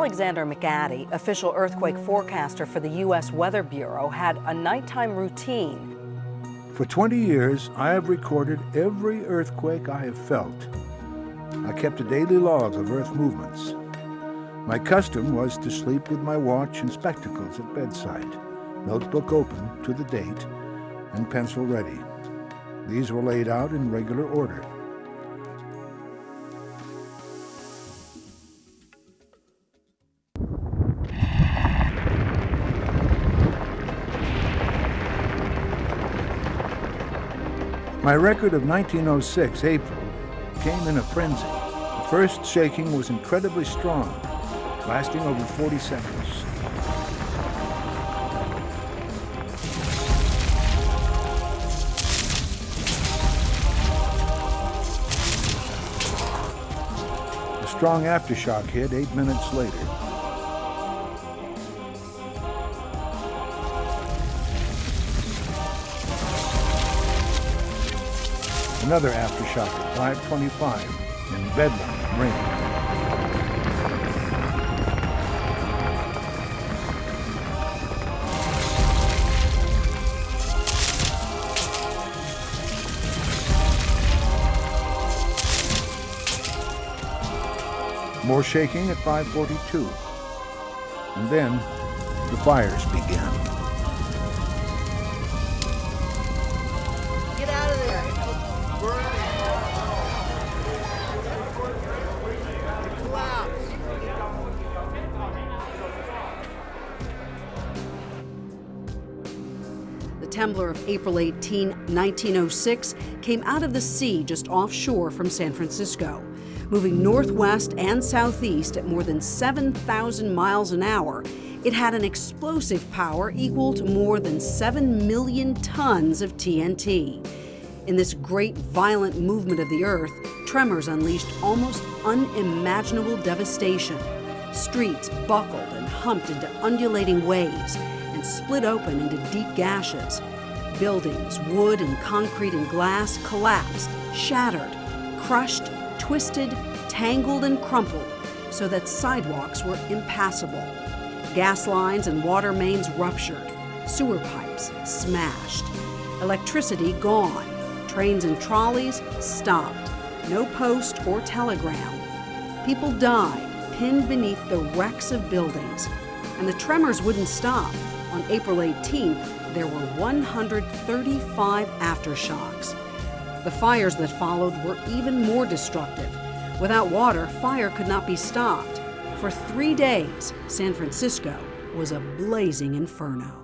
Alexander McAdie, official earthquake forecaster for the U.S. Weather Bureau, had a nighttime routine. For 20 years, I have recorded every earthquake I have felt. I kept a daily log of earth movements. My custom was to sleep with my watch and spectacles at bedside, notebook open to the date, and pencil ready. These were laid out in regular order. My record of 1906 April came in a frenzy. The first shaking was incredibly strong, lasting over 40 seconds. A strong aftershock hit eight minutes later. Another aftershock at 525 in Bedlam, Maine. More shaking at 542. And then the fires began. The of April 18, 1906 came out of the sea just offshore from San Francisco. Moving northwest and southeast at more than 7,000 miles an hour, it had an explosive power equal to more than 7 million tons of TNT. In this great violent movement of the earth, tremors unleashed almost unimaginable devastation. Streets buckled and humped into undulating waves and split open into deep gashes. Buildings, wood and concrete and glass collapsed, shattered, crushed, twisted, tangled, and crumpled so that sidewalks were impassable. Gas lines and water mains ruptured, sewer pipes smashed, electricity gone, trains and trolleys stopped, no post or telegram. People died pinned beneath the wrecks of buildings, and the tremors wouldn't stop. On April 18th, there were 135 aftershocks. The fires that followed were even more destructive. Without water, fire could not be stopped. For three days, San Francisco was a blazing inferno.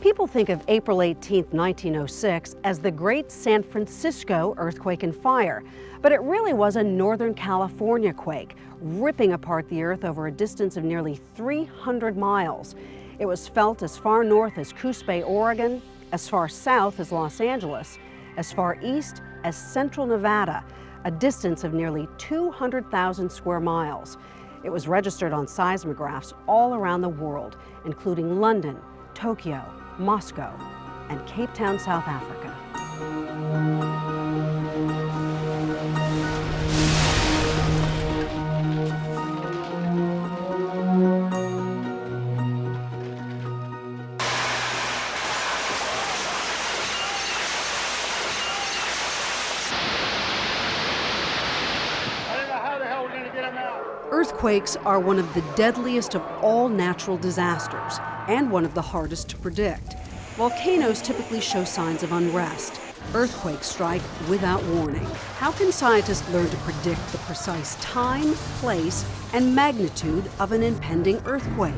People think of April 18, 1906 as the Great San Francisco Earthquake and Fire, but it really was a Northern California quake, ripping apart the Earth over a distance of nearly 300 miles. It was felt as far north as Coos Bay, Oregon, as far south as Los Angeles, as far east as central Nevada, a distance of nearly 200,000 square miles. It was registered on seismographs all around the world, including London, Tokyo, Moscow, and Cape Town, South Africa. Earthquakes are one of the deadliest of all natural disasters and one of the hardest to predict. Volcanoes typically show signs of unrest. Earthquakes strike without warning. How can scientists learn to predict the precise time, place, and magnitude of an impending earthquake?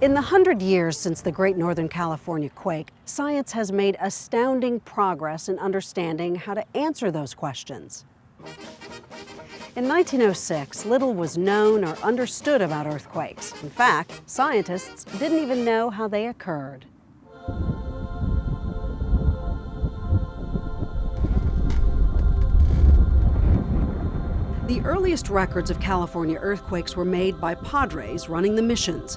In the hundred years since the Great Northern California quake, science has made astounding progress in understanding how to answer those questions. In 1906, little was known or understood about earthquakes. In fact, scientists didn't even know how they occurred. The earliest records of California earthquakes were made by padres running the missions.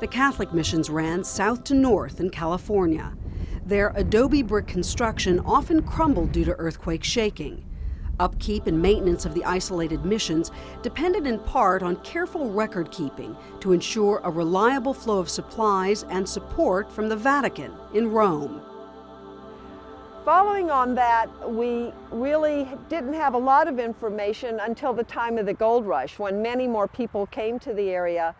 The Catholic missions ran south to north in California. Their adobe brick construction often crumbled due to earthquake shaking. Upkeep and maintenance of the isolated missions depended in part on careful record keeping to ensure a reliable flow of supplies and support from the Vatican in Rome. Following on that, we really didn't have a lot of information until the time of the gold rush when many more people came to the area.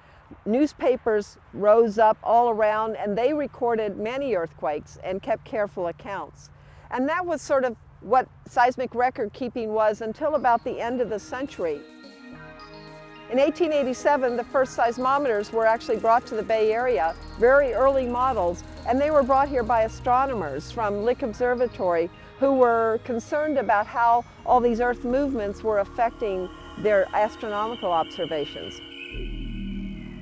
Newspapers rose up all around and they recorded many earthquakes and kept careful accounts. And that was sort of what seismic record keeping was until about the end of the century. In 1887, the first seismometers were actually brought to the Bay Area, very early models, and they were brought here by astronomers from Lick Observatory who were concerned about how all these Earth movements were affecting their astronomical observations.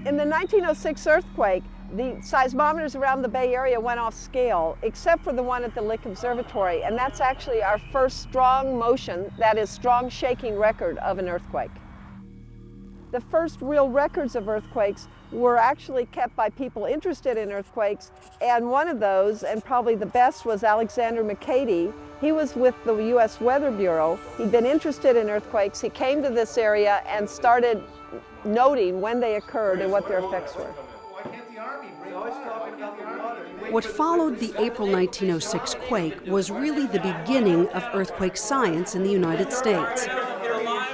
In the 1906 earthquake, the seismometers around the Bay Area went off scale, except for the one at the Lick Observatory, and that's actually our first strong motion, that is strong shaking record of an earthquake. The first real records of earthquakes were actually kept by people interested in earthquakes, and one of those, and probably the best, was Alexander McAdie. He was with the U.S. Weather Bureau. He'd been interested in earthquakes. He came to this area and started noting when they occurred and what their effects were. What followed the April 1906 quake was really the beginning of earthquake science in the United States.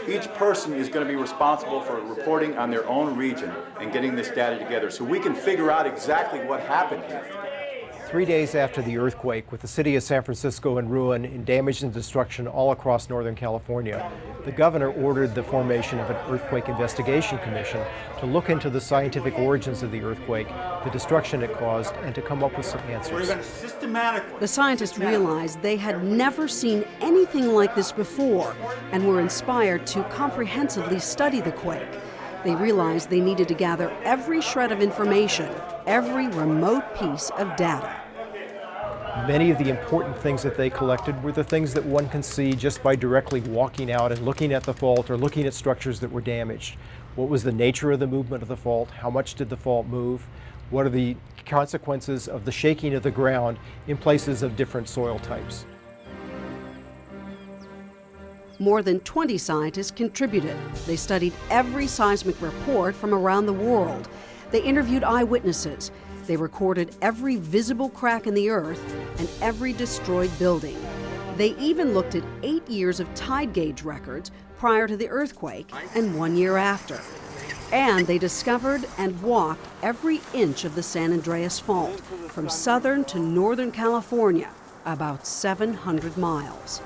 Each person is going to be responsible for reporting on their own region and getting this data together so we can figure out exactly what happened here. Three days after the earthquake, with the city of San Francisco in ruin and damage and destruction all across Northern California, the governor ordered the formation of an earthquake investigation commission to look into the scientific origins of the earthquake, the destruction it caused, and to come up with some answers. The scientists realized they had never seen anything like this before and were inspired to comprehensively study the quake. They realized they needed to gather every shred of information, every remote piece of data. Many of the important things that they collected were the things that one can see just by directly walking out and looking at the fault or looking at structures that were damaged. What was the nature of the movement of the fault? How much did the fault move? What are the consequences of the shaking of the ground in places of different soil types? More than 20 scientists contributed. They studied every seismic report from around the world. They interviewed eyewitnesses. They recorded every visible crack in the earth and every destroyed building. They even looked at eight years of tide gauge records prior to the earthquake and one year after. And they discovered and walked every inch of the San Andreas Fault from southern to northern California, about 700 miles.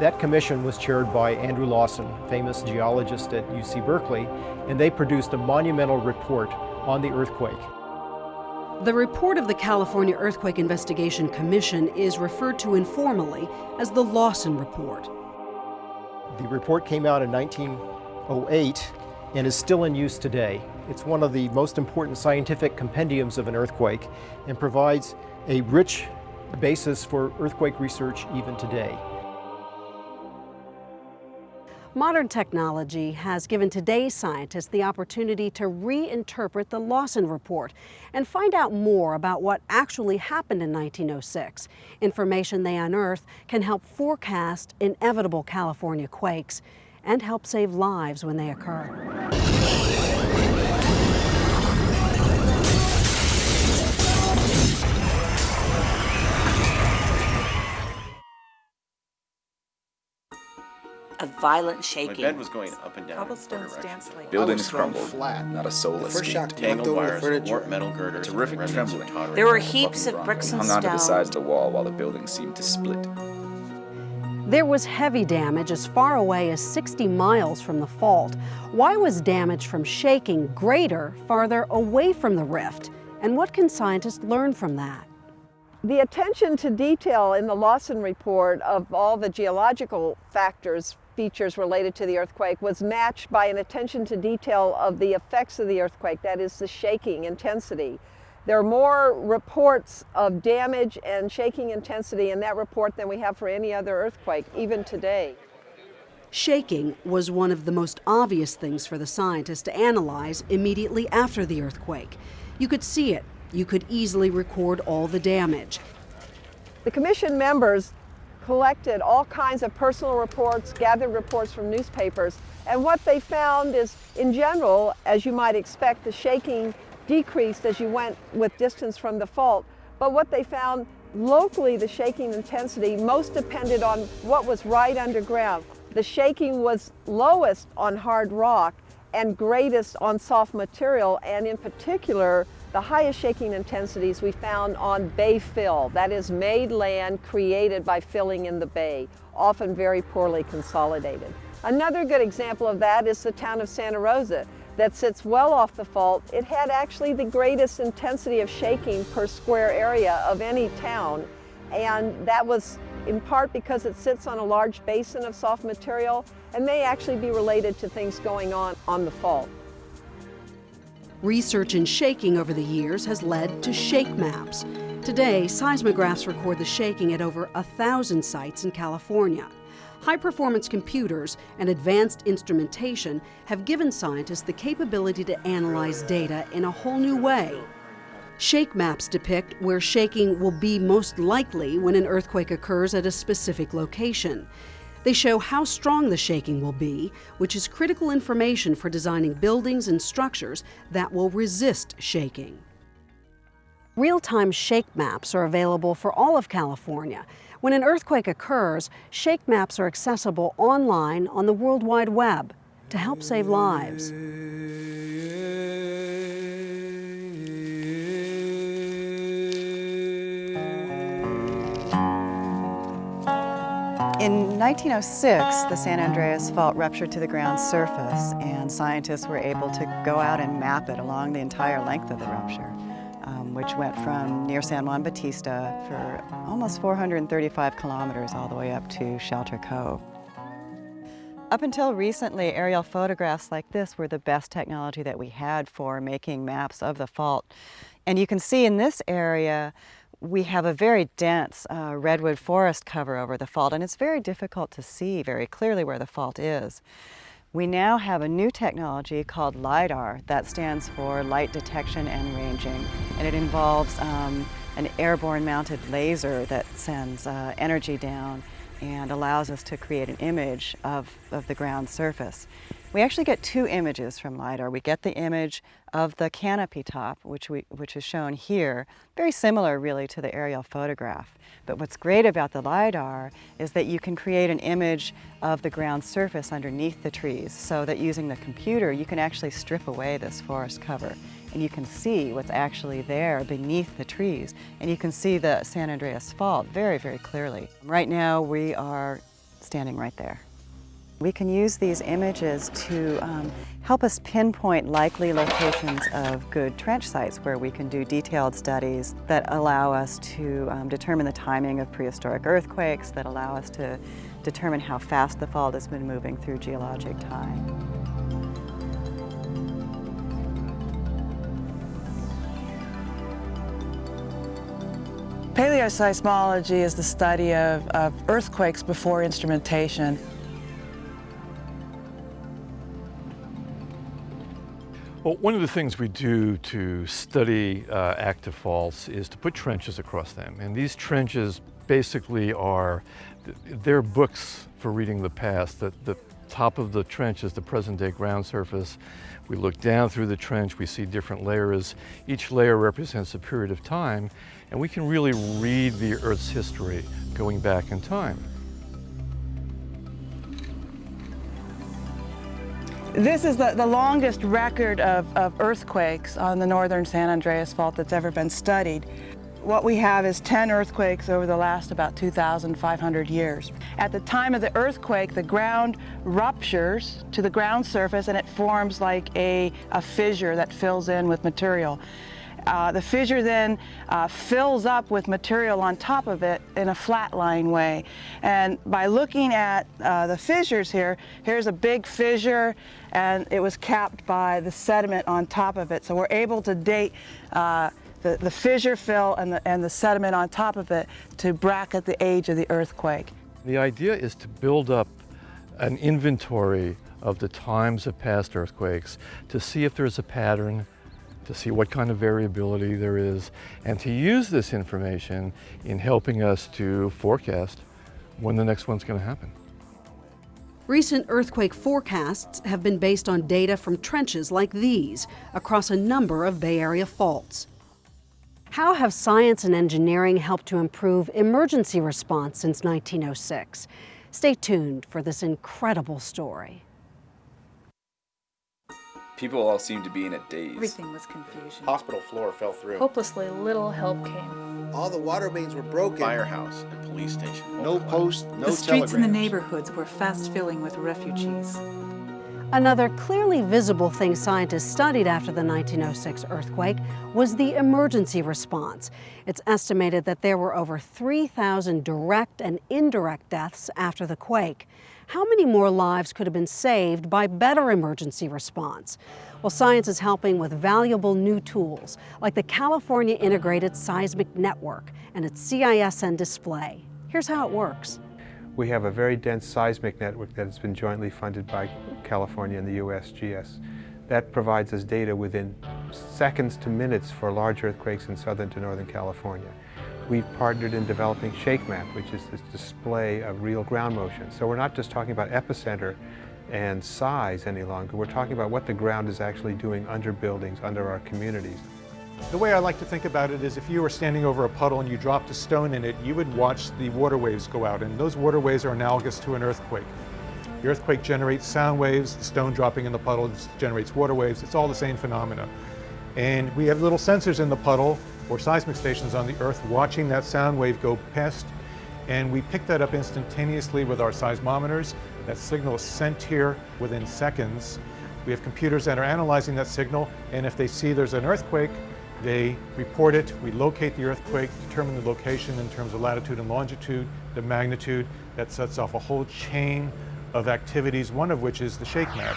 That commission was chaired by Andrew Lawson, famous geologist at UC Berkeley, and they produced a monumental report on the earthquake. The report of the California Earthquake Investigation Commission is referred to informally as the Lawson Report. The report came out in 1908 and is still in use today. It's one of the most important scientific compendiums of an earthquake and provides a rich basis for earthquake research even today. Modern technology has given today's scientists the opportunity to reinterpret the Lawson Report and find out more about what actually happened in 1906. Information they unearth can help forecast inevitable California quakes and help save lives when they occur. A violent shaking. My bed was going up and down. Cobblestones danced like Buildings crumbled, flat, not a soul First escaped. shock tangled wires, warped metal girders, Terrific trembling. of There were heaps of bricks and hung onto the sides of the wall while the building seemed to split. There was heavy damage as far away as 60 miles from the fault. Why was damage from shaking greater farther away from the rift? And what can scientists learn from that? The attention to detail in the Lawson report of all the geological factors, features related to the earthquake was matched by an attention to detail of the effects of the earthquake, that is the shaking intensity. There are more reports of damage and shaking intensity in that report than we have for any other earthquake, even today. Shaking was one of the most obvious things for the scientists to analyze immediately after the earthquake. You could see it. You could easily record all the damage. The commission members collected all kinds of personal reports, gathered reports from newspapers, and what they found is, in general, as you might expect, the shaking decreased as you went with distance from the fault. But what they found locally, the shaking intensity most depended on what was right underground. The shaking was lowest on hard rock and greatest on soft material, and in particular, the highest shaking intensities we found on bay fill, that is made land created by filling in the bay, often very poorly consolidated. Another good example of that is the town of Santa Rosa that sits well off the fault. It had actually the greatest intensity of shaking per square area of any town, and that was in part because it sits on a large basin of soft material and may actually be related to things going on on the fault. Research in shaking over the years has led to shake maps. Today, seismographs record the shaking at over a thousand sites in California. High performance computers and advanced instrumentation have given scientists the capability to analyze data in a whole new way. Shake maps depict where shaking will be most likely when an earthquake occurs at a specific location. They show how strong the shaking will be, which is critical information for designing buildings and structures that will resist shaking. Real-time shake maps are available for all of California. When an earthquake occurs, shake maps are accessible online on the World Wide Web to help save lives. In 1906, the San Andreas Fault ruptured to the ground surface, and scientists were able to go out and map it along the entire length of the rupture, um, which went from near San Juan Bautista for almost 435 kilometers all the way up to Shelter Cove. Up until recently, aerial photographs like this were the best technology that we had for making maps of the fault. And you can see in this area, we have a very dense uh, redwood forest cover over the fault and it's very difficult to see very clearly where the fault is. We now have a new technology called LIDAR that stands for Light Detection and Ranging and it involves um, an airborne mounted laser that sends uh, energy down and allows us to create an image of, of the ground surface. We actually get two images from LiDAR. We get the image of the canopy top, which, we, which is shown here, very similar really to the aerial photograph. But what's great about the LiDAR is that you can create an image of the ground surface underneath the trees so that using the computer you can actually strip away this forest cover and you can see what's actually there beneath the trees and you can see the San Andreas Fault very, very clearly. Right now we are standing right there. We can use these images to um, help us pinpoint likely locations of good trench sites where we can do detailed studies that allow us to um, determine the timing of prehistoric earthquakes, that allow us to determine how fast the fault has been moving through geologic time. Paleoseismology is the study of, of earthquakes before instrumentation. Well, one of the things we do to study uh, active faults is to put trenches across them. And these trenches basically are, they're books for reading the past. The, the top of the trench is the present day ground surface. We look down through the trench, we see different layers. Each layer represents a period of time, and we can really read the Earth's history going back in time. This is the, the longest record of, of earthquakes on the northern San Andreas Fault that's ever been studied. What we have is 10 earthquakes over the last about 2,500 years. At the time of the earthquake, the ground ruptures to the ground surface and it forms like a, a fissure that fills in with material. Uh, the fissure then uh, fills up with material on top of it in a flat-lying way. And by looking at uh, the fissures here, here's a big fissure and it was capped by the sediment on top of it. So we're able to date uh, the, the fissure fill and the, and the sediment on top of it to bracket the age of the earthquake. The idea is to build up an inventory of the times of past earthquakes to see if there's a pattern, to see what kind of variability there is, and to use this information in helping us to forecast when the next one's going to happen. Recent earthquake forecasts have been based on data from trenches like these across a number of Bay Area faults. How have science and engineering helped to improve emergency response since 1906? Stay tuned for this incredible story. People all seemed to be in a daze. Everything was confusion. Hospital floor fell through. Hopelessly little help came. All the water mains were broken. Firehouse and police station. No post, no The streets in the neighborhoods were fast filling with refugees. Another clearly visible thing scientists studied after the 1906 earthquake was the emergency response. It's estimated that there were over 3,000 direct and indirect deaths after the quake. How many more lives could have been saved by better emergency response? Well, science is helping with valuable new tools, like the California Integrated Seismic Network and its CISN display. Here's how it works. We have a very dense seismic network that has been jointly funded by California and the USGS. That provides us data within seconds to minutes for large earthquakes in southern to northern California. We've partnered in developing ShakeMap, which is this display of real ground motion. So we're not just talking about epicenter and size any longer. We're talking about what the ground is actually doing under buildings, under our communities. The way I like to think about it is if you were standing over a puddle and you dropped a stone in it, you would watch the water waves go out, and those water waves are analogous to an earthquake. The earthquake generates sound waves, the stone dropping in the puddle generates water waves, it's all the same phenomena. And we have little sensors in the puddle or seismic stations on the earth watching that sound wave go past, and we pick that up instantaneously with our seismometers. That signal is sent here within seconds. We have computers that are analyzing that signal, and if they see there's an earthquake, they report it, we locate the earthquake, determine the location in terms of latitude and longitude, the magnitude, that sets off a whole chain of activities, one of which is the shake map.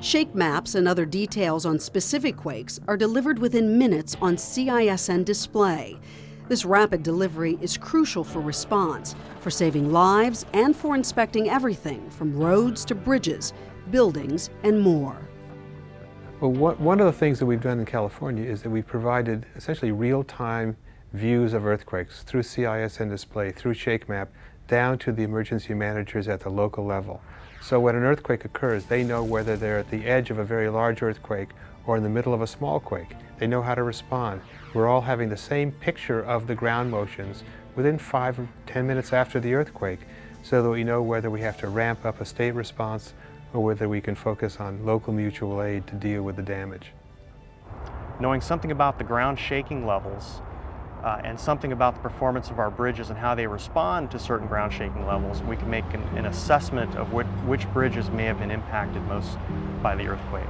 Shake maps and other details on specific quakes are delivered within minutes on CISN display. This rapid delivery is crucial for response, for saving lives, and for inspecting everything from roads to bridges, buildings, and more. Well, what, one of the things that we've done in California is that we've provided essentially real-time views of earthquakes through CISN display, through ShakeMap, down to the emergency managers at the local level. So when an earthquake occurs, they know whether they're at the edge of a very large earthquake or in the middle of a small quake. They know how to respond. We're all having the same picture of the ground motions within five or 10 minutes after the earthquake so that we know whether we have to ramp up a state response or whether we can focus on local mutual aid to deal with the damage. Knowing something about the ground shaking levels uh, and something about the performance of our bridges and how they respond to certain ground shaking levels, we can make an, an assessment of which, which, bridges may have been impacted most by the earthquake.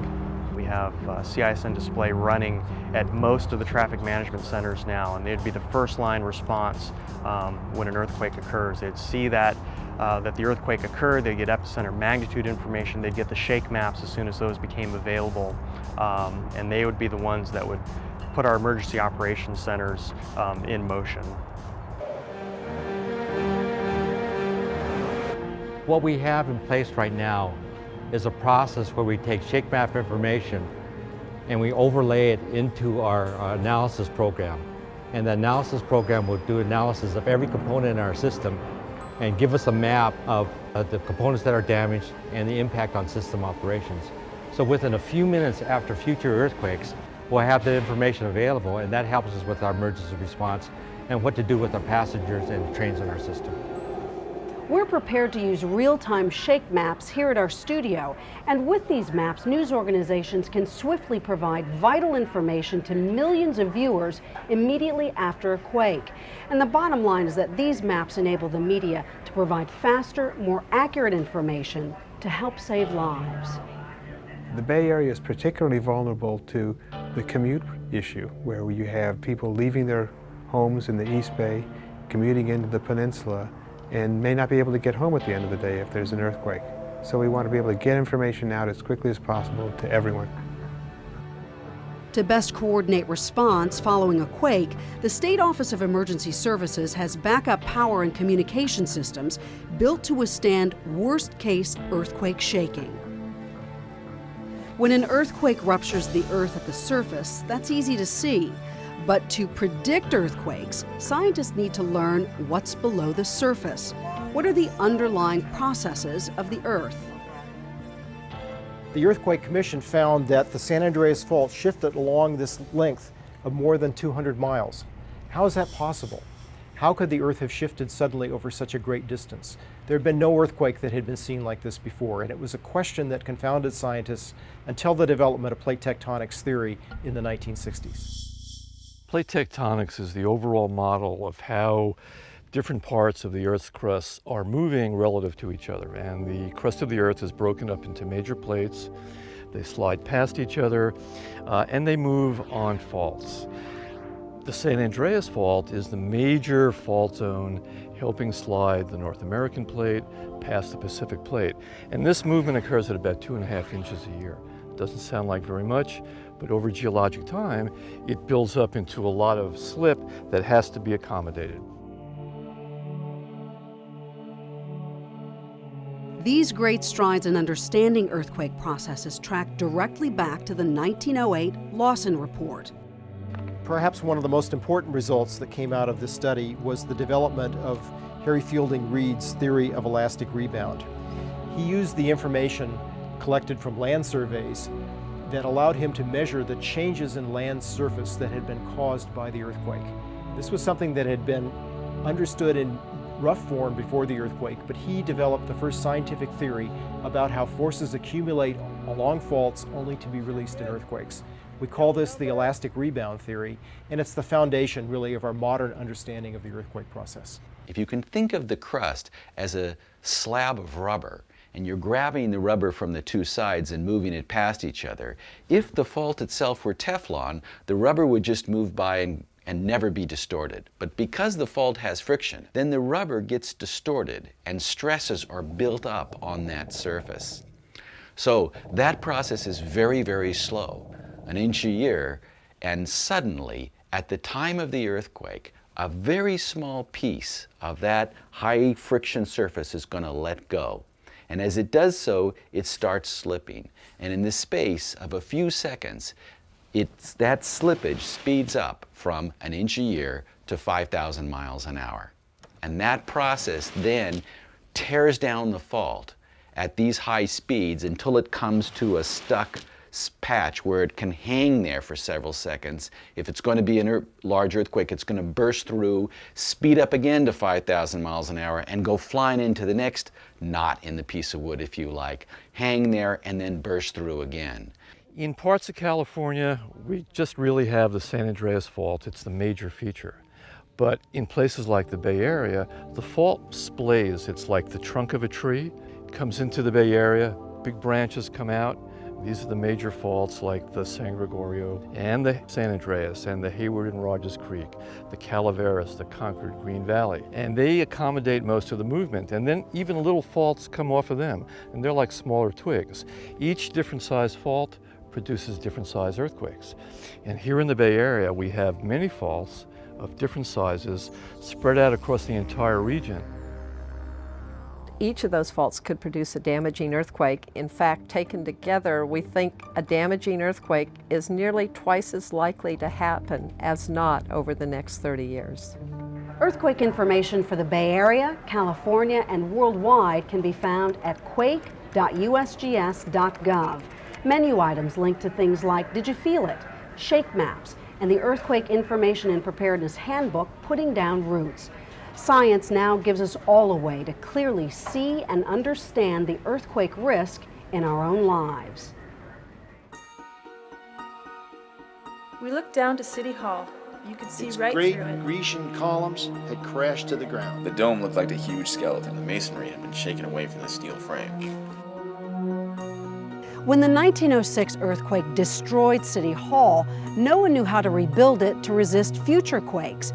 We have uh, CISN display running at most of the traffic management centers now, and they'd be the first line response um, when an earthquake occurs. They'd see that uh, that the earthquake occurred, they'd get epicenter magnitude information, they'd get the shake maps as soon as those became available, um, and they would be the ones that would put our emergency operations centers um, in motion. What we have in place right now is a process where we take shake map information and we overlay it into our, our analysis program. And the analysis program will do analysis of every component in our system and give us a map of uh, the components that are damaged and the impact on system operations. So within a few minutes after future earthquakes, we'll have the information available and that helps us with our emergency response and what to do with our passengers and trains in our system. We're prepared to use real-time shake maps here at our studio. And with these maps, news organizations can swiftly provide vital information to millions of viewers immediately after a quake. And the bottom line is that these maps enable the media to provide faster, more accurate information to help save lives. The Bay Area is particularly vulnerable to the commute issue, where you have people leaving their homes in the East Bay, commuting into the peninsula, and may not be able to get home at the end of the day if there's an earthquake. So we want to be able to get information out as quickly as possible to everyone. To best coordinate response following a quake, the State Office of Emergency Services has backup power and communication systems built to withstand worst-case earthquake shaking. When an earthquake ruptures the earth at the surface, that's easy to see. But to predict earthquakes, scientists need to learn what's below the surface. What are the underlying processes of the Earth? The Earthquake Commission found that the San Andreas Fault shifted along this length of more than 200 miles. How is that possible? How could the Earth have shifted suddenly over such a great distance? There had been no earthquake that had been seen like this before, and it was a question that confounded scientists until the development of plate tectonics theory in the 1960s. Plate tectonics is the overall model of how different parts of the Earth's crust are moving relative to each other. And the crust of the Earth is broken up into major plates. They slide past each other, uh, and they move on faults. The San Andreas Fault is the major fault zone helping slide the North American plate past the Pacific plate. And this movement occurs at about two and a half inches a year. Doesn't sound like very much, but over geologic time, it builds up into a lot of slip that has to be accommodated. These great strides in understanding earthquake processes track directly back to the 1908 Lawson Report. Perhaps one of the most important results that came out of this study was the development of Harry Fielding Reid's theory of elastic rebound. He used the information collected from land surveys that allowed him to measure the changes in land surface that had been caused by the earthquake. This was something that had been understood in rough form before the earthquake, but he developed the first scientific theory about how forces accumulate along faults only to be released in earthquakes. We call this the elastic rebound theory, and it's the foundation, really, of our modern understanding of the earthquake process. If you can think of the crust as a slab of rubber, and you're grabbing the rubber from the two sides and moving it past each other, if the fault itself were Teflon, the rubber would just move by and, and never be distorted. But because the fault has friction, then the rubber gets distorted and stresses are built up on that surface. So that process is very, very slow an inch a year, and suddenly, at the time of the earthquake, a very small piece of that high friction surface is going to let go. And as it does so, it starts slipping. And in the space of a few seconds, it's, that slippage speeds up from an inch a year to 5,000 miles an hour. And that process then tears down the fault at these high speeds until it comes to a stuck patch where it can hang there for several seconds. If it's going to be a large earthquake, it's going to burst through, speed up again to 5,000 miles an hour, and go flying into the next knot in the piece of wood, if you like, hang there, and then burst through again. In parts of California, we just really have the San Andreas Fault. It's the major feature. But in places like the Bay Area, the fault splays. It's like the trunk of a tree. Comes into the Bay Area, big branches come out, these are the major faults like the San Gregorio and the San Andreas and the Hayward and Rodgers Creek, the Calaveras, the Concord Green Valley. And they accommodate most of the movement. And then even little faults come off of them, and they're like smaller twigs. Each different size fault produces different size earthquakes. And here in the Bay Area, we have many faults of different sizes spread out across the entire region each of those faults could produce a damaging earthquake. In fact, taken together, we think a damaging earthquake is nearly twice as likely to happen as not over the next 30 years. Earthquake information for the Bay Area, California, and worldwide can be found at quake.usgs.gov. Menu items link to things like Did You Feel It? Shake maps, and the Earthquake Information and Preparedness Handbook, Putting Down Roots. Science now gives us all a way to clearly see and understand the earthquake risk in our own lives. We looked down to City Hall. You could see its right great through it. Grecian columns had crashed to the ground. The dome looked like a huge skeleton. The masonry had been shaken away from the steel frame. When the 1906 earthquake destroyed City Hall, no one knew how to rebuild it to resist future quakes.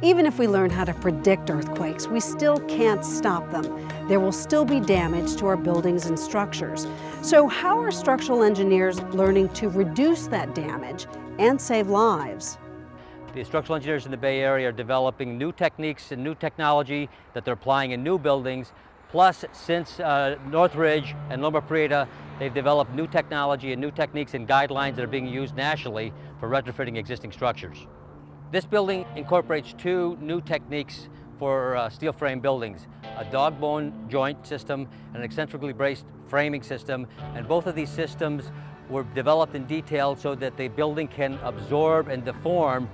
Even if we learn how to predict earthquakes, we still can't stop them. There will still be damage to our buildings and structures. So how are structural engineers learning to reduce that damage and save lives? The structural engineers in the Bay Area are developing new techniques and new technology that they're applying in new buildings. Plus, since uh, Northridge and Loma Prieta, they've developed new technology and new techniques and guidelines that are being used nationally for retrofitting existing structures. This building incorporates two new techniques for uh, steel frame buildings, a dog bone joint system and an eccentrically braced framing system. And both of these systems were developed in detail so that the building can absorb and deform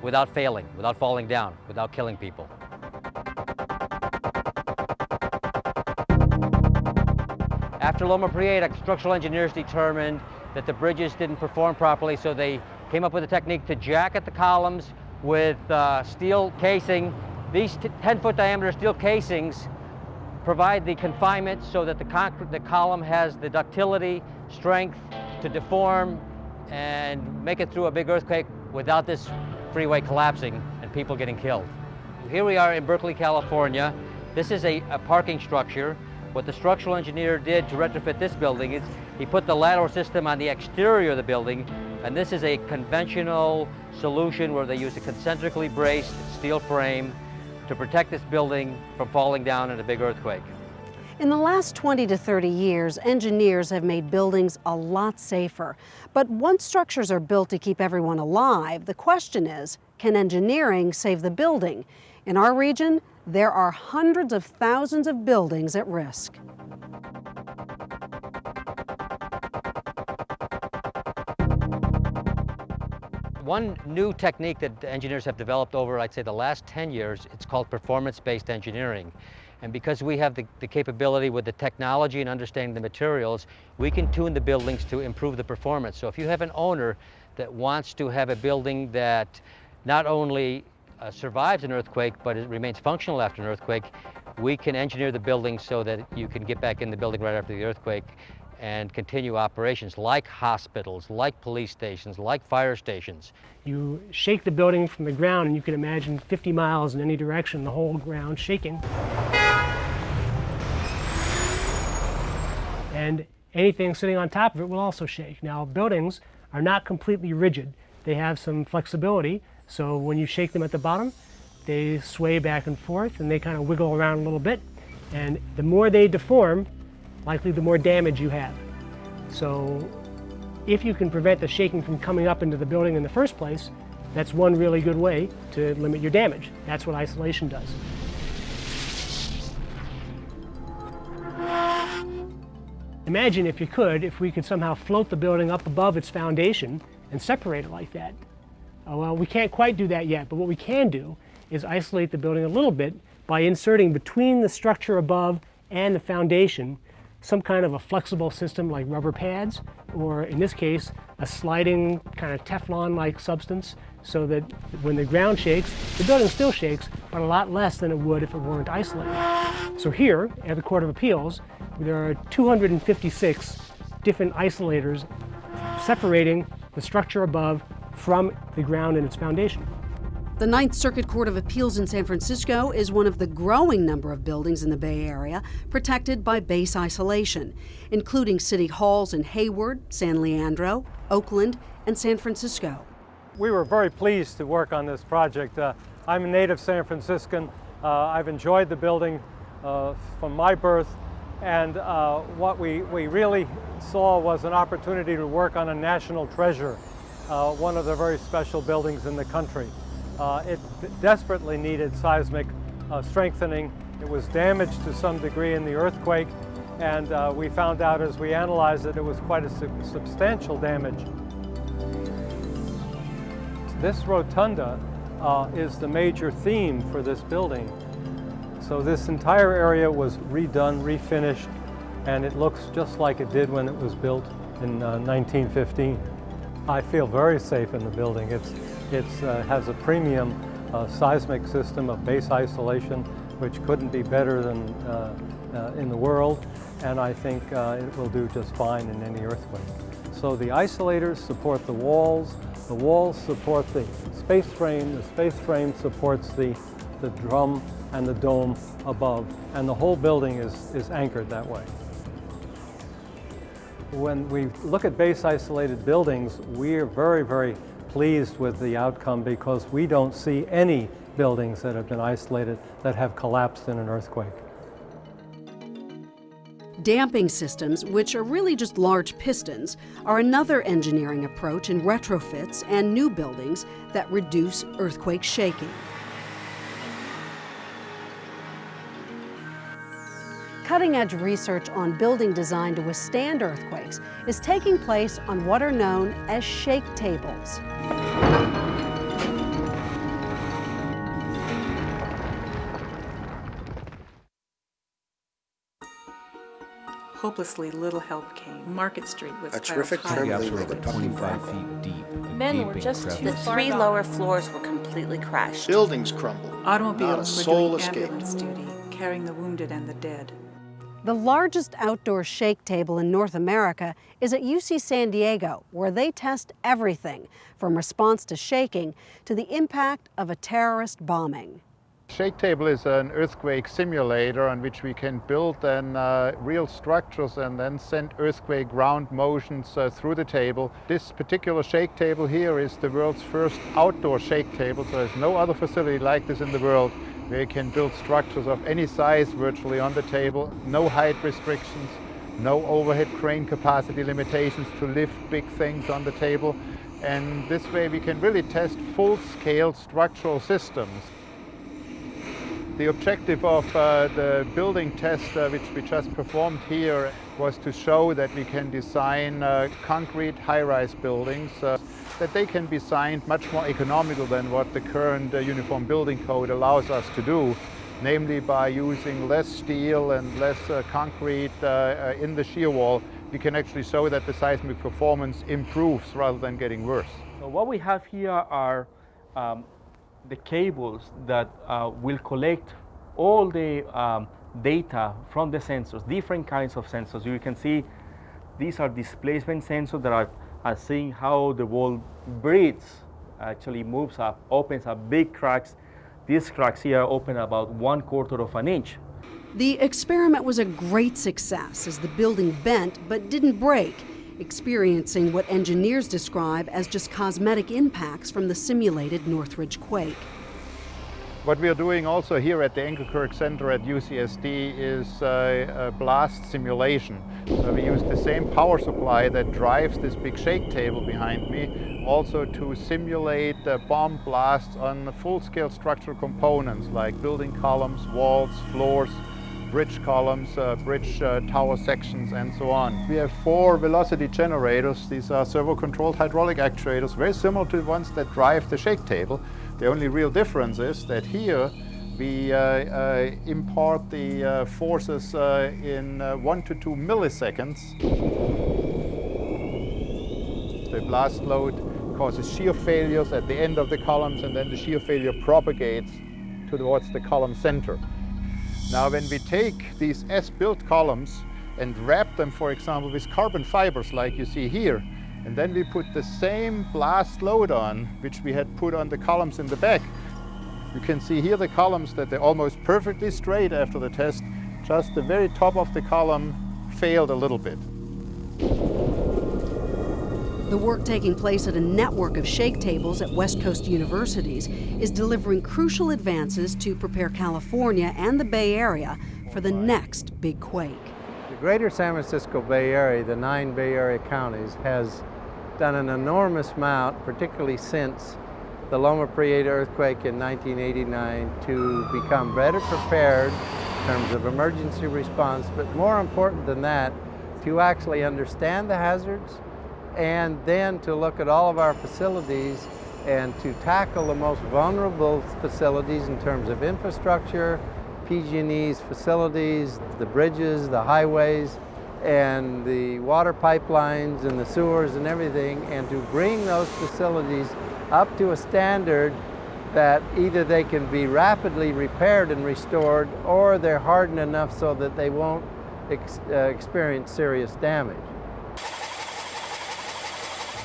without failing, without falling down, without killing people. After Loma Prieta, structural engineers determined that the bridges didn't perform properly, so they came up with a technique to jacket the columns with uh, steel casing. These 10-foot diameter steel casings provide the confinement so that the, concrete, the column has the ductility, strength to deform and make it through a big earthquake without this freeway collapsing and people getting killed. Here we are in Berkeley, California. This is a, a parking structure. What the structural engineer did to retrofit this building is he put the lateral system on the exterior of the building, and this is a conventional solution where they use a concentrically braced steel frame to protect this building from falling down in a big earthquake. In the last 20 to 30 years, engineers have made buildings a lot safer. But once structures are built to keep everyone alive, the question is, can engineering save the building? In our region, there are hundreds of thousands of buildings at risk. One new technique that engineers have developed over, I'd say, the last 10 years, it's called performance-based engineering. And because we have the, the, capability with the technology and understanding the materials, we can tune the buildings to improve the performance. So if you have an owner that wants to have a building that not only uh, survives an earthquake, but it remains functional after an earthquake, we can engineer the building so that you can get back in the building right after the earthquake and continue operations like hospitals, like police stations, like fire stations. You shake the building from the ground and you can imagine 50 miles in any direction, the whole ground shaking. And anything sitting on top of it will also shake. Now buildings are not completely rigid. They have some flexibility so when you shake them at the bottom, they sway back and forth and they kind of wiggle around a little bit. And the more they deform, likely the more damage you have. So if you can prevent the shaking from coming up into the building in the first place, that's one really good way to limit your damage. That's what isolation does. Imagine if you could, if we could somehow float the building up above its foundation and separate it like that. Uh, well, we can't quite do that yet, but what we can do is isolate the building a little bit by inserting between the structure above and the foundation some kind of a flexible system like rubber pads, or in this case, a sliding kind of Teflon-like substance so that when the ground shakes, the building still shakes, but a lot less than it would if it weren't isolated. So here at the Court of Appeals, there are 256 different isolators separating the structure above from the ground and its foundation. The Ninth Circuit Court of Appeals in San Francisco is one of the growing number of buildings in the Bay Area protected by base isolation, including city halls in Hayward, San Leandro, Oakland, and San Francisco. We were very pleased to work on this project. Uh, I'm a native San Franciscan. Uh, I've enjoyed the building uh, from my birth, and uh, what we, we really saw was an opportunity to work on a national treasure uh, one of the very special buildings in the country. Uh, it desperately needed seismic uh, strengthening. It was damaged to some degree in the earthquake, and uh, we found out as we analyzed it, it was quite a su substantial damage. This rotunda uh, is the major theme for this building. So this entire area was redone, refinished, and it looks just like it did when it was built in 1915. Uh, I feel very safe in the building. It's, it uh, has a premium uh, seismic system of base isolation, which couldn't be better than uh, uh in the world, and I think uh, it will do just fine in any earthquake. So the isolators support the walls, the walls support the space frame, the space frame supports the, the drum and the dome above, and the whole building is, is anchored that way. When we look at base isolated buildings, we are very, very pleased with the outcome because we don't see any buildings that have been isolated that have collapsed in an earthquake. Damping systems, which are really just large pistons, are another engineering approach in retrofits and new buildings that reduce earthquake shaking. Cutting edge research on building design to withstand earthquakes is taking place on what are known as shake tables. Hopelessly little help came. Market Street was A terrific trembling of the 25 feet deep. Men were just too The three gone. lower floors were completely crashed. Buildings crumbled. Not a Automobiles were soul doing escaped. ambulance duty, carrying the wounded and the dead. The largest outdoor shake table in North America is at UC San Diego, where they test everything from response to shaking to the impact of a terrorist bombing. Shake table is an earthquake simulator on which we can build then uh, real structures and then send earthquake ground motions uh, through the table. This particular shake table here is the world's first outdoor shake table, so there's no other facility like this in the world you can build structures of any size virtually on the table, no height restrictions, no overhead crane capacity limitations to lift big things on the table. And this way we can really test full-scale structural systems. The objective of uh, the building test uh, which we just performed here was to show that we can design uh, concrete high-rise buildings, uh, that they can be designed much more economical than what the current uh, Uniform Building Code allows us to do, namely by using less steel and less uh, concrete in the shear wall, we can actually show that the seismic performance improves rather than getting worse. So what we have here are um, the cables that uh, will collect all the um, data from the sensors, different kinds of sensors. You can see these are displacement sensors that are, are seeing how the wall breathes, actually moves up, opens up big cracks. These cracks here open about one quarter of an inch. The experiment was a great success as the building bent but didn't break, experiencing what engineers describe as just cosmetic impacts from the simulated Northridge quake. What we are doing also here at the Englekirk Center at UCSD is a blast simulation. So we use the same power supply that drives this big shake table behind me also to simulate uh, bomb blasts on full-scale structural components like building columns, walls, floors, bridge columns, uh, bridge uh, tower sections, and so on. We have four velocity generators. These are servo-controlled hydraulic actuators, very similar to the ones that drive the shake table. The only real difference is that here we uh, uh, impart the uh, forces in one to two milliseconds. The blast load causes shear failures at the end of the columns and then the shear failure propagates towards the column center. Now when we take these as-built columns and wrap them, for example, with carbon fibers like you see here, and then we put the same blast load on, which we had put on the columns in the back. You can see here the columns that they're almost perfectly straight after the test. Just the very top of the column failed a little bit. The work taking place at a network of shake tables at West Coast universities is delivering crucial advances to prepare California and the Bay Area for the next big quake. The greater San Francisco Bay Area, the nine Bay Area counties, has done an enormous amount, particularly since the Loma Prieta earthquake in 1989, to become better prepared in terms of emergency response, but more important than that, to actually understand the hazards and then to look at all of our facilities and to tackle the most vulnerable facilities in terms of infrastructure, PG&E's facilities, the bridges, the highways, and the water pipelines and the sewers and everything, and to bring those facilities up to a standard that either they can be rapidly repaired and restored or they're hardened enough so that they won't ex uh, experience serious damage.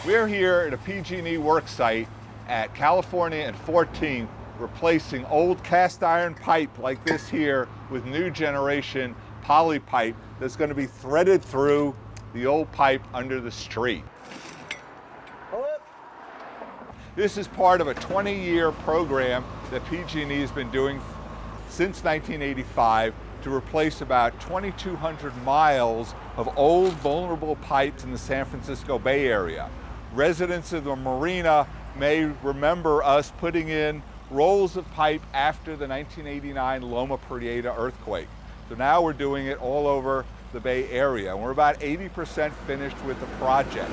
We're here at a PG&E work site at California and 14th replacing old cast iron pipe like this here with new generation poly pipe that's going to be threaded through the old pipe under the street. This is part of a 20-year program that PG&E has been doing since 1985 to replace about 2,200 miles of old vulnerable pipes in the San Francisco Bay Area. Residents of the marina may remember us putting in rolls of pipe after the 1989 Loma Prieta earthquake. So now we're doing it all over the Bay Area. And we're about 80% finished with the project.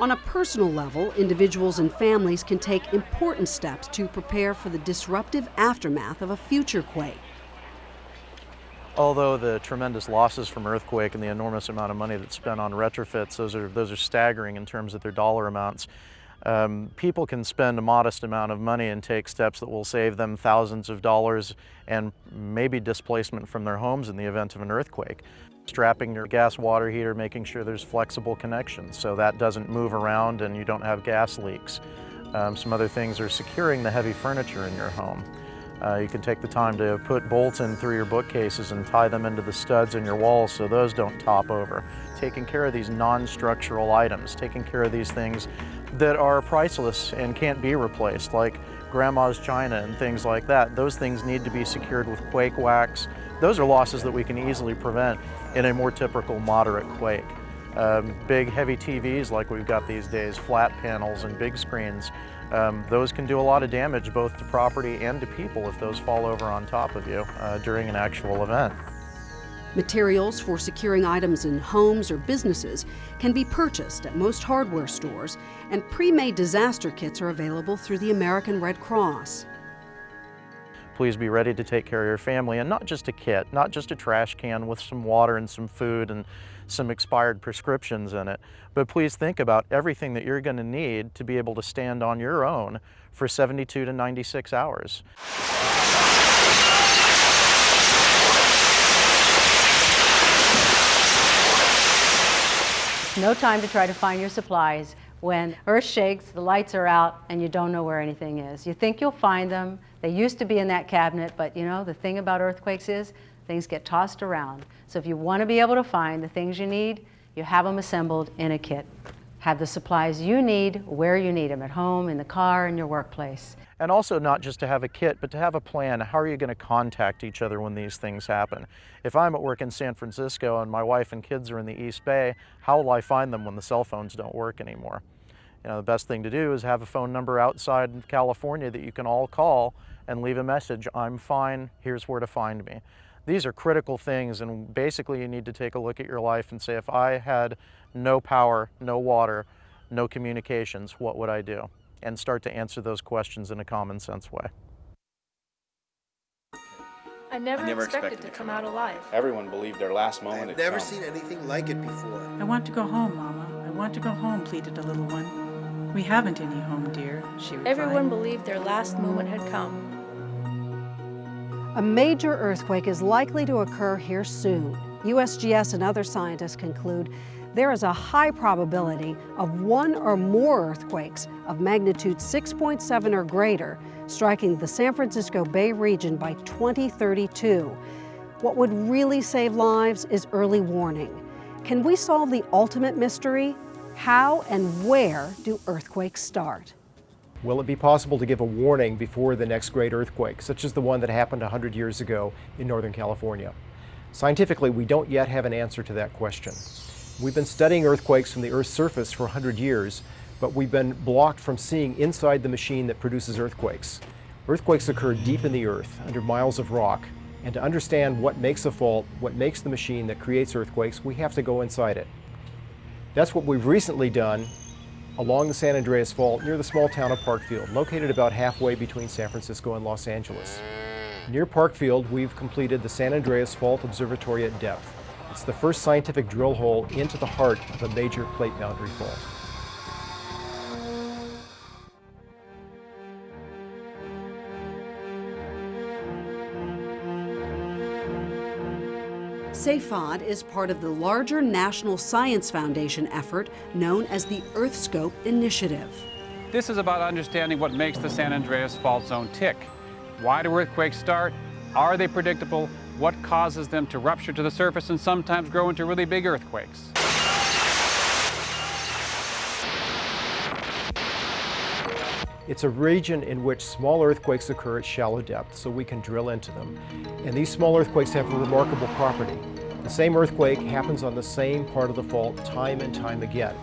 On a personal level, individuals and families can take important steps to prepare for the disruptive aftermath of a future quake. Although the tremendous losses from earthquake and the enormous amount of money that's spent on retrofits, those are, those are staggering in terms of their dollar amounts. Um, people can spend a modest amount of money and take steps that will save them thousands of dollars and maybe displacement from their homes in the event of an earthquake. Strapping your gas water heater, making sure there's flexible connections so that doesn't move around and you don't have gas leaks. Um, some other things are securing the heavy furniture in your home. Uh, you can take the time to put bolts in through your bookcases and tie them into the studs in your walls so those don't top over. Taking care of these non-structural items, taking care of these things that are priceless and can't be replaced, like grandma's china and things like that. Those things need to be secured with quake wax. Those are losses that we can easily prevent in a more typical moderate quake. Um, big heavy TVs like we've got these days, flat panels and big screens, um, those can do a lot of damage both to property and to people if those fall over on top of you uh, during an actual event. Materials for securing items in homes or businesses can be purchased at most hardware stores, and pre-made disaster kits are available through the American Red Cross. Please be ready to take care of your family, and not just a kit, not just a trash can with some water and some food and some expired prescriptions in it, but please think about everything that you're going to need to be able to stand on your own for 72 to 96 hours. No time to try to find your supplies when earth shakes, the lights are out, and you don't know where anything is. You think you'll find them. They used to be in that cabinet, but you know, the thing about earthquakes is things get tossed around. So if you want to be able to find the things you need, you have them assembled in a kit. Have the supplies you need where you need them, at home, in the car, in your workplace. And also not just to have a kit, but to have a plan. How are you going to contact each other when these things happen? If I'm at work in San Francisco and my wife and kids are in the East Bay, how will I find them when the cell phones don't work anymore? You know, the best thing to do is have a phone number outside California that you can all call and leave a message, I'm fine, here's where to find me. These are critical things and basically you need to take a look at your life and say, if I had no power, no water, no communications, what would I do? And start to answer those questions in a common sense way. I never, I never expected, expected to come out alive. Everyone believed their last moment I've had never come. seen anything like it before. I want to go home, Mama. I want to go home, pleaded the little one. We haven't any home, dear, she replied. Everyone believed their last moment had come. A major earthquake is likely to occur here soon. USGS and other scientists conclude there is a high probability of one or more earthquakes of magnitude 6.7 or greater striking the San Francisco Bay region by 2032. What would really save lives is early warning. Can we solve the ultimate mystery? How and where do earthquakes start? Will it be possible to give a warning before the next great earthquake, such as the one that happened 100 years ago in Northern California? Scientifically, we don't yet have an answer to that question. We've been studying earthquakes from the Earth's surface for 100 years, but we've been blocked from seeing inside the machine that produces earthquakes. Earthquakes occur deep in the earth, under miles of rock, and to understand what makes a fault, what makes the machine that creates earthquakes, we have to go inside it. That's what we've recently done along the San Andreas Fault near the small town of Parkfield, located about halfway between San Francisco and Los Angeles. Near Parkfield, we've completed the San Andreas Fault Observatory at depth. It's the first scientific drill hole into the heart of a major plate boundary fault. SAFOD is part of the larger National Science Foundation effort known as the EarthScope Initiative. This is about understanding what makes the San Andreas Fault Zone tick. Why do earthquakes start? Are they predictable? What causes them to rupture to the surface and sometimes grow into really big earthquakes? It's a region in which small earthquakes occur at shallow depth, so we can drill into them. And these small earthquakes have a remarkable property. The same earthquake happens on the same part of the fault time and time again.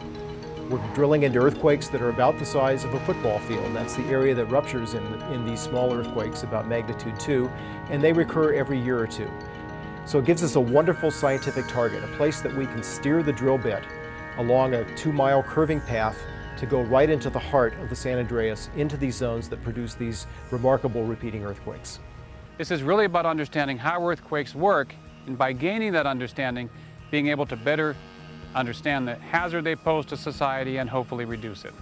We're drilling into earthquakes that are about the size of a football field. That's the area that ruptures in, in these small earthquakes, about magnitude 2, and they recur every year or two. So it gives us a wonderful scientific target, a place that we can steer the drill bit along a two-mile curving path to go right into the heart of the San Andreas, into these zones that produce these remarkable repeating earthquakes. This is really about understanding how earthquakes work, and by gaining that understanding, being able to better understand the hazard they pose to society and hopefully reduce it.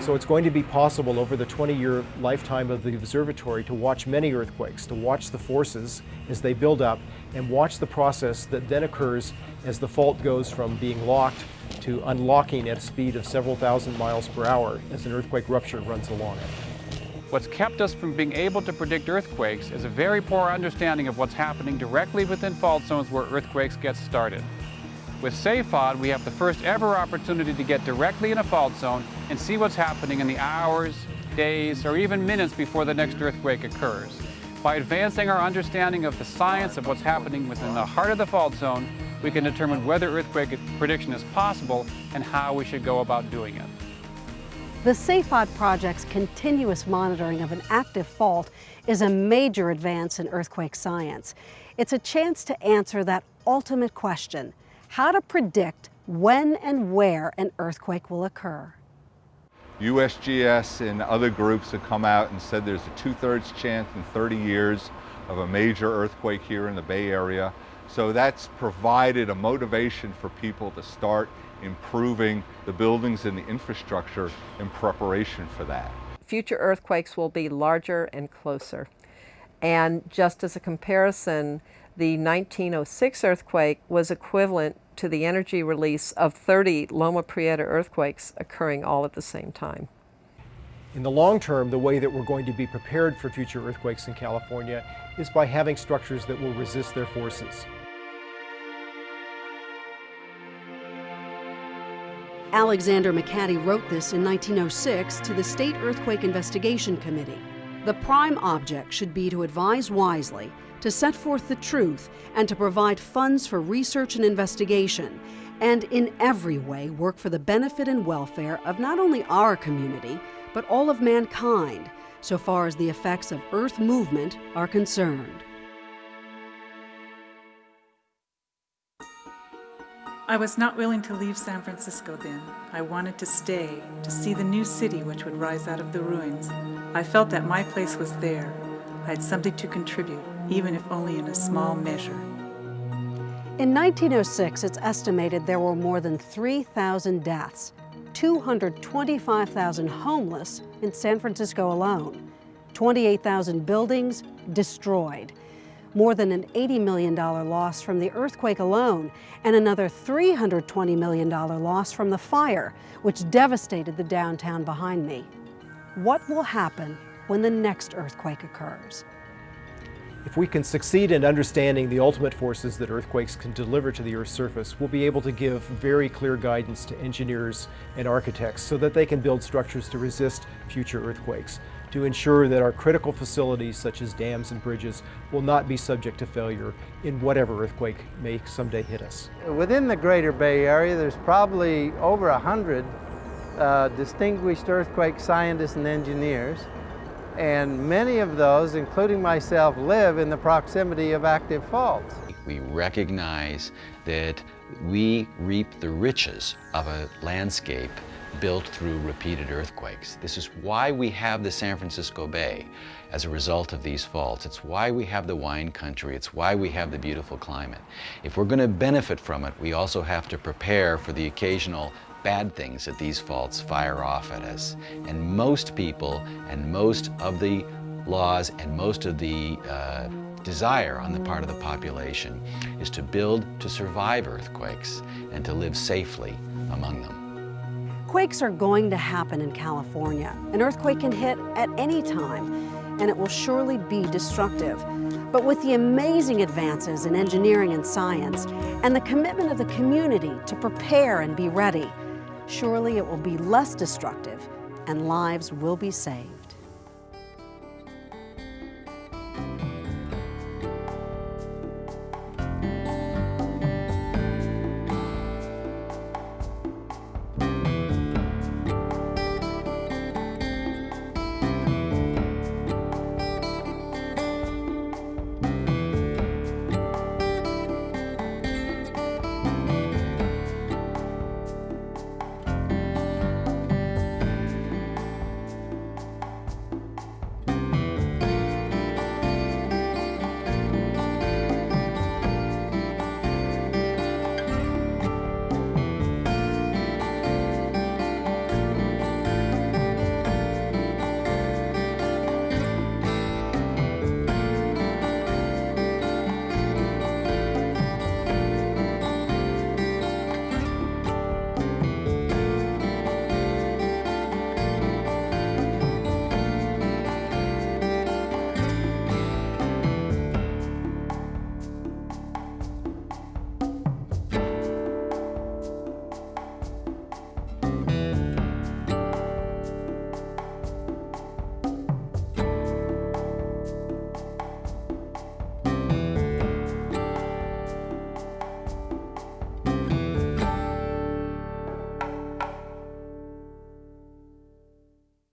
So it's going to be possible over the 20-year lifetime of the observatory to watch many earthquakes, to watch the forces as they build up, and watch the process that then occurs as the fault goes from being locked to unlocking at a speed of several thousand miles per hour as an earthquake rupture runs along it. What's kept us from being able to predict earthquakes is a very poor understanding of what's happening directly within fault zones where earthquakes get started. With SAFOD, we have the first ever opportunity to get directly in a fault zone and see what's happening in the hours, days, or even minutes before the next earthquake occurs. By advancing our understanding of the science of what's happening within the heart of the fault zone, we can determine whether earthquake prediction is possible and how we should go about doing it. The SAFOD project's continuous monitoring of an active fault is a major advance in earthquake science. It's a chance to answer that ultimate question, how to predict when and where an earthquake will occur. USGS and other groups have come out and said there's a two-thirds chance in 30 years of a major earthquake here in the Bay Area. So that's provided a motivation for people to start improving the buildings and the infrastructure in preparation for that. Future earthquakes will be larger and closer. And just as a comparison, the 1906 earthquake was equivalent to the energy release of 30 Loma Prieta earthquakes occurring all at the same time. In the long term, the way that we're going to be prepared for future earthquakes in California is by having structures that will resist their forces. Alexander McAdie wrote this in 1906 to the State Earthquake Investigation Committee. The prime object should be to advise wisely to set forth the truth and to provide funds for research and investigation, and in every way work for the benefit and welfare of not only our community, but all of mankind, so far as the effects of Earth movement are concerned. I was not willing to leave San Francisco then. I wanted to stay, to see the new city which would rise out of the ruins. I felt that my place was there. I had something to contribute even if only in a small measure. In 1906, it's estimated there were more than 3,000 deaths, 225,000 homeless in San Francisco alone, 28,000 buildings destroyed, more than an $80 million loss from the earthquake alone, and another $320 million loss from the fire, which devastated the downtown behind me. What will happen when the next earthquake occurs? If we can succeed in understanding the ultimate forces that earthquakes can deliver to the Earth's surface, we'll be able to give very clear guidance to engineers and architects so that they can build structures to resist future earthquakes, to ensure that our critical facilities such as dams and bridges will not be subject to failure in whatever earthquake may someday hit us. Within the greater Bay Area, there's probably over a hundred uh, distinguished earthquake scientists and engineers and many of those, including myself, live in the proximity of active faults. We recognize that we reap the riches of a landscape built through repeated earthquakes. This is why we have the San Francisco Bay as a result of these faults. It's why we have the wine country. It's why we have the beautiful climate. If we're going to benefit from it, we also have to prepare for the occasional bad things that these faults fire off at us. And most people and most of the laws and most of the uh, desire on the part of the population is to build to survive earthquakes and to live safely among them. Quakes are going to happen in California. An earthquake can hit at any time, and it will surely be destructive. But with the amazing advances in engineering and science, and the commitment of the community to prepare and be ready, surely it will be less destructive and lives will be saved.